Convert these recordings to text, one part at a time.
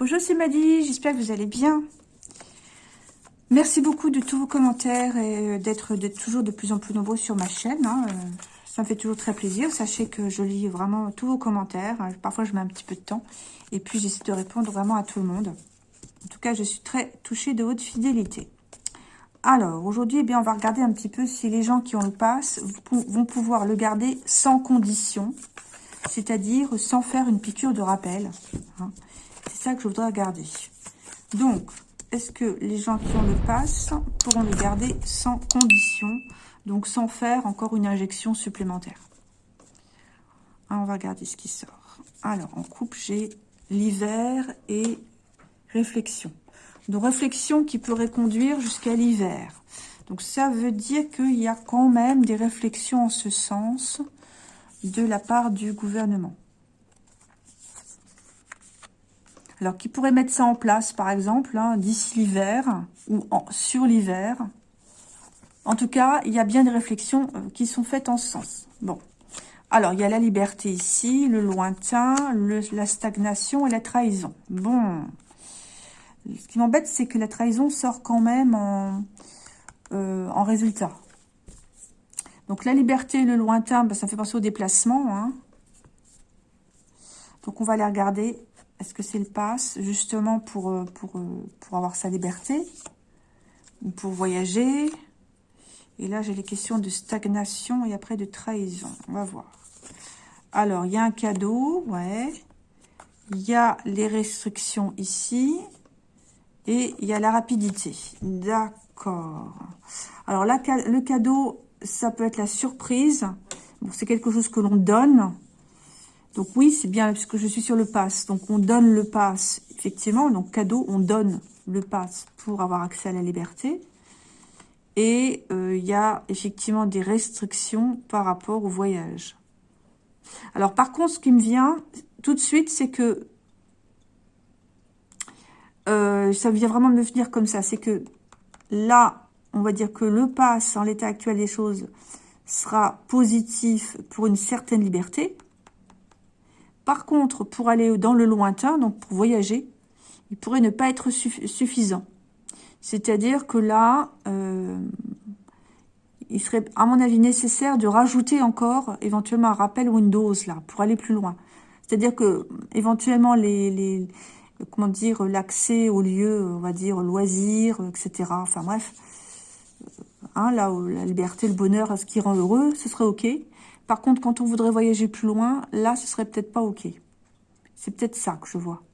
Bonjour, c'est Maddy, j'espère que vous allez bien. Merci beaucoup de tous vos commentaires et d'être toujours de plus en plus nombreux sur ma chaîne. Hein. Ça me fait toujours très plaisir. Sachez que je lis vraiment tous vos commentaires. Parfois, je mets un petit peu de temps. Et puis, j'essaie de répondre vraiment à tout le monde. En tout cas, je suis très touchée de votre fidélité. Alors, aujourd'hui, eh on va regarder un petit peu si les gens qui ont le pass vont pouvoir le garder sans condition, c'est-à-dire sans faire une piqûre de rappel. Hein. Ça que je voudrais regarder. Donc, est-ce que les gens qui ont le pass pourront le garder sans condition, donc sans faire encore une injection supplémentaire? Ah, On va regarder ce qui sort. Alors, en coupe, j'ai l'hiver et réflexion. Donc, réflexion qui pourrait conduire jusqu'à l'hiver. Donc, ça veut dire qu'il y a quand même des réflexions en ce sens de la part du gouvernement. Alors, qui pourrait mettre ça en place, par exemple, hein, d'ici l'hiver ou sur l'hiver. En tout cas, il y a bien des réflexions euh, qui sont faites en ce sens. Bon. Alors, il y a la liberté ici, le lointain, la stagnation et la trahison. Bon. Ce qui m'embête, c'est que la trahison sort quand même en, euh, résultat. Donc, la liberté et le lointain, ben, ça fait penser au déplacement. Hein. Donc, on va aller regarder est-ce que c'est le pass justement pour, euh, euh, avoir sa liberté ou pour voyager? Et là, j'ai les questions de stagnation et après de trahison. On va voir. Alors, il y a un cadeau, ouais. Il y a les restrictions ici. Et il y a la rapidité. D'accord. Alors, le cadeau, ça peut être la surprise. Bon, c'est quelque chose que l'on donne. Donc oui, c'est bien, puisque je suis sur le pass. Donc on donne le pass, effectivement. Donc cadeau, on donne le pass pour avoir accès à la liberté. Et euh, il y a effectivement des restrictions par rapport au voyage. Alors par contre, ce qui me vient tout de suite, c'est que euh, ça vient vraiment de me venir comme ça. C'est que là, on va dire que le pass, en l'état actuel des choses, sera positif pour une certaine liberté. Par contre, pour aller dans le lointain, donc pour voyager, il pourrait ne pas être suffisant. C'est-à-dire que là, euh, il serait, à mon avis, nécessaire de rajouter encore éventuellement un rappel Windows là pour aller plus loin. C'est-à-dire que éventuellement les, comment dire l'accès aux lieux, on va dire loisirs, etc. Enfin bref, hein, là où la liberté, le bonheur, ce qui rend heureux, ce serait ok. Par contre, quand on voudrait voyager plus loin, là, ce serait peut-être pas OK. C'est peut-être ça que je vois.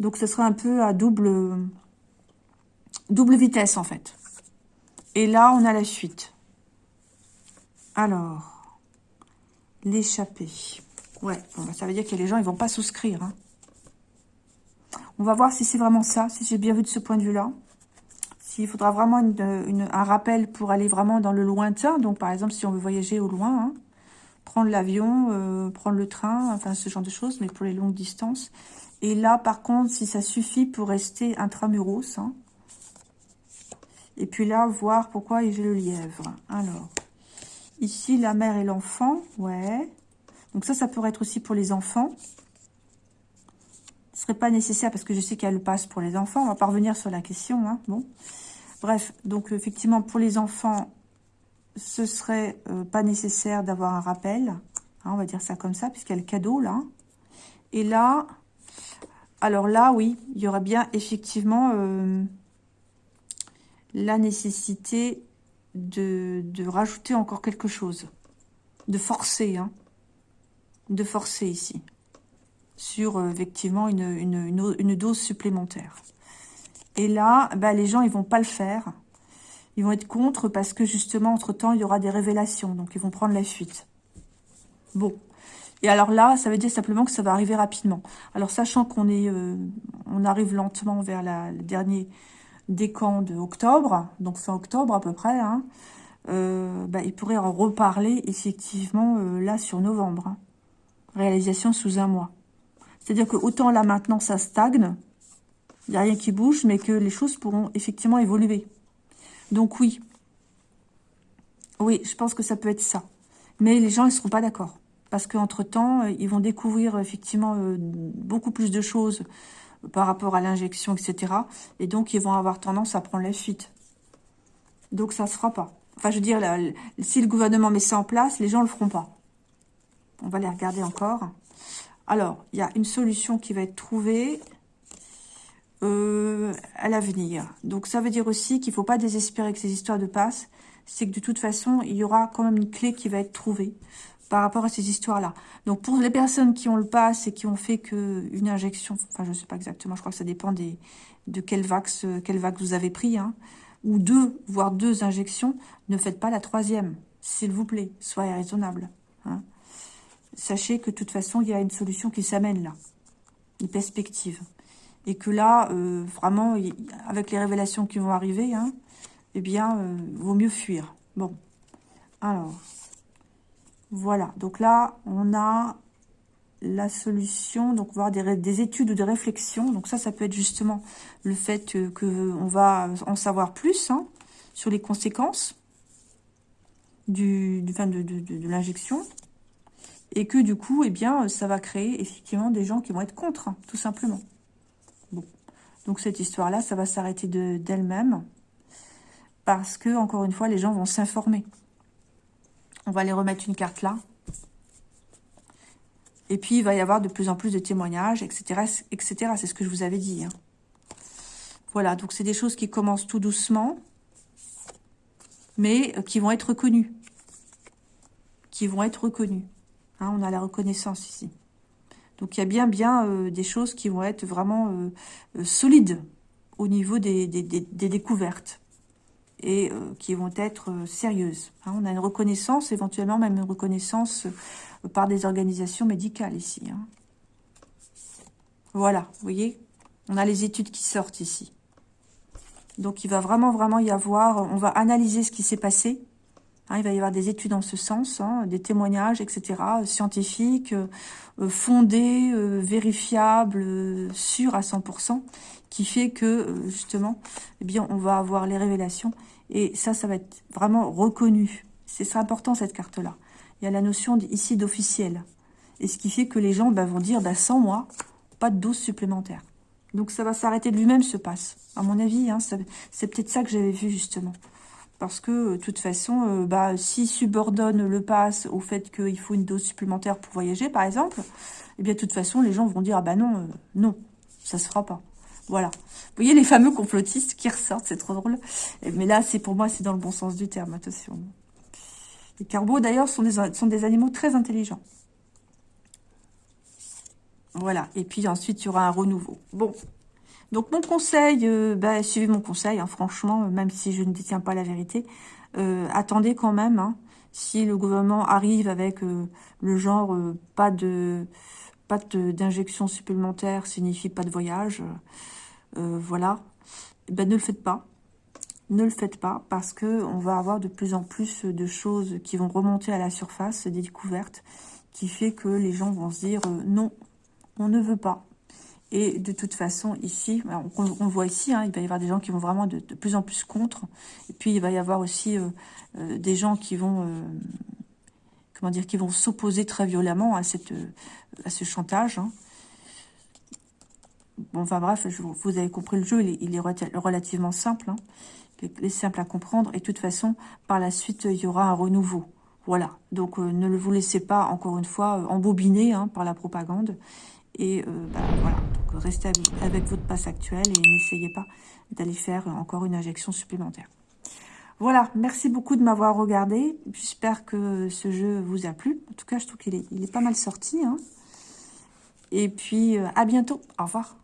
Donc, ce serait un peu à double, double vitesse, en fait. Et là, on a la suite. Alors, l'échappée. Ouais, bah, ça veut dire que les gens, ils vont pas souscrire. Hein. On va voir si c'est vraiment ça, si j'ai bien vu de ce point de vue-là. S'il faudra vraiment un rappel pour aller vraiment dans le lointain. Donc, par exemple, si on veut voyager au loin, hein, prendre l'avion, euh, prendre le train, enfin ce genre de choses, mais pour les longues distances. Et là, par contre, si ça suffit pour rester intramuros, hein. et puis là, voir pourquoi j'ai le lièvre. Alors, ici, la mère et l'enfant, ouais. Donc ça, ça pourrait être aussi pour les enfants. Ce serait pas nécessaire parce que je sais qu'elle passe pour les enfants. On va pas revenir sur la question, hein. bon. Bref, donc effectivement, pour les enfants, ce serait euh, pas nécessaire d'avoir un rappel. Hein, on va dire ça comme ça, puisqu'il y a le cadeau là. Et là, alors là, oui, il y aurait bien effectivement euh, la nécessité de, rajouter encore quelque chose. De forcer, hein. De forcer ici. Sur, euh, effectivement, une, une, dose supplémentaire. Et là, bah, les gens, ils vont pas le faire ils vont être contre parce que justement, entre-temps, il y aura des révélations. Donc, ils vont prendre la fuite. Bon. Et alors là, ça veut dire simplement que ça va arriver rapidement. Alors, sachant qu'on est, euh, on arrive lentement vers le dernier décan de octobre, donc fin octobre à peu près, hein, euh, bah, en reparler effectivement euh, là sur novembre. Hein. Réalisation sous un mois. C'est-à-dire que autant là maintenant ça stagne, il n'y a rien qui bouge, mais que les choses pourront effectivement évoluer. Donc oui, oui, je pense que ça peut être ça. Mais les gens, ils ne seront pas d'accord. Parce qu'entre-temps, euh, ils vont découvrir effectivement euh, beaucoup plus de choses par rapport à l'injection, etc. Et donc, ils vont avoir tendance à prendre la fuite. Donc, ça ne se fera pas. Enfin, je veux dire, si le gouvernement met ça en place, les gens ne le feront pas. On va les regarder encore. Alors, il y a une solution qui va être trouvée euh, à l'avenir. Donc, ça veut dire aussi qu'il ne faut pas désespérer que ces histoires de passe. C'est que de toute façon, il y aura quand même une clé qui va être trouvée par rapport à ces histoires-là. Donc, pour les personnes qui ont le pass et qui ont fait qu'une injection, enfin, je ne sais pas exactement, je crois que ça dépend de quel vax, quel vous avez pris, hein, ou deux, voire deux injections, ne faites pas la troisième, s'il vous plaît, soyez raisonnable. Hein. Sachez que de toute façon, il y a une solution qui s'amène là, une perspective. Et que là, euh, vraiment, avec les révélations qui vont arriver, hein, eh bien, euh, vaut mieux fuir. Bon, alors, voilà. Donc là, on a la solution, donc voir des, des, études ou des réflexions. Donc ça, ça peut être justement le fait qu'on que on va en savoir plus hein, sur les conséquences du, de, l'injection. Et que du coup, eh bien, ça va créer effectivement des gens qui vont être contre, hein, tout simplement. Donc cette histoire-là, ça va s'arrêter d'elle-même. parce que, encore une fois, les gens vont s'informer. On va les remettre une carte là. Et puis, il va y avoir de plus en plus de témoignages, etc. etc. C'est ce que je vous avais dit. Hein. Voilà, donc c'est des choses qui commencent tout doucement, mais euh, qui vont être reconnues. Qui vont être reconnues. Hein, on a la reconnaissance ici. Donc, il y a bien, bien euh, des choses qui vont être vraiment euh, solides au niveau des découvertes et euh, qui vont être euh, sérieuses. Hein. on a une reconnaissance, éventuellement même une reconnaissance euh, par des organisations médicales ici. Hein. Voilà, vous voyez? On a les études qui sortent ici. Donc il va vraiment, vraiment y avoir... On va analyser ce qui s'est passé. Hein. il va y avoir des études en ce sens, des témoignages, etc., scientifiques, fondés, vérifiables, sûrs à 100%, qui fait que, justement, eh bien, on va avoir les révélations et ça, ça va être vraiment reconnu. C'est important, cette carte-là. Il y a la notion ici d'officiel. Et ce qui fait que les gens bah, vont dire, bah, sans moi, pas de dose supplémentaire. Donc ça va s'arrêter de lui-même, ce passe. À mon avis, hein, c'est peut-être ça que j'avais vu, justement. Parce que, de toute façon, euh, bah, si subordonne le pass au fait qu'il faut une dose supplémentaire pour voyager, par exemple, eh bien, de toute façon, les gens vont dire, ah bah non, euh, non, ça se fera pas. Voilà. Vous voyez les fameux complotistes qui ressortent, c'est trop drôle. Mais là, c'est pour moi, c'est dans le bon sens du terme, attention. Les carbeaux, d'ailleurs, sont des, sont des animaux très intelligents. Voilà. Et puis ensuite, il y aura un renouveau. Bon. Donc, mon conseil, euh, bah, suivez mon conseil, hein, franchement, même si je ne détiens pas la vérité. Euh, attendez quand même, hein, si le gouvernement arrive avec euh, le genre pas de pas d'injection supplémentaire signifie pas de voyage, euh, voilà, eh ben, ne le faites pas. Ne le faites pas parce que on va avoir de plus en plus de choses qui vont remonter à la surface, des découvertes, qui fait que les gens vont se dire euh, non, on ne veut pas. Et de toute façon, ici, on, on voit ici, hein, il va y avoir des gens qui vont vraiment de, plus en plus contre. Et puis, il va y avoir aussi euh, des gens qui vont, comment dire, qui vont s'opposer très violemment à, cette, à ce chantage. Hein. Bon, enfin bref, vous avez compris le jeu, il est, relativement simple. Hein. Il est simple à comprendre. Et de toute façon, par la suite, il y aura un renouveau. Voilà. Donc, euh, ne vous laissez pas, encore une fois, euh, embobiner par la propagande. Et euh, bah, voilà. Donc, restez avec, votre passe actuel et n'essayez pas d'aller faire encore une injection supplémentaire. Voilà, merci beaucoup de m'avoir regardé. J'espère que ce jeu vous a plu. En tout cas, je trouve qu'il est, pas mal sorti. Hein. Et puis, à bientôt. Au revoir.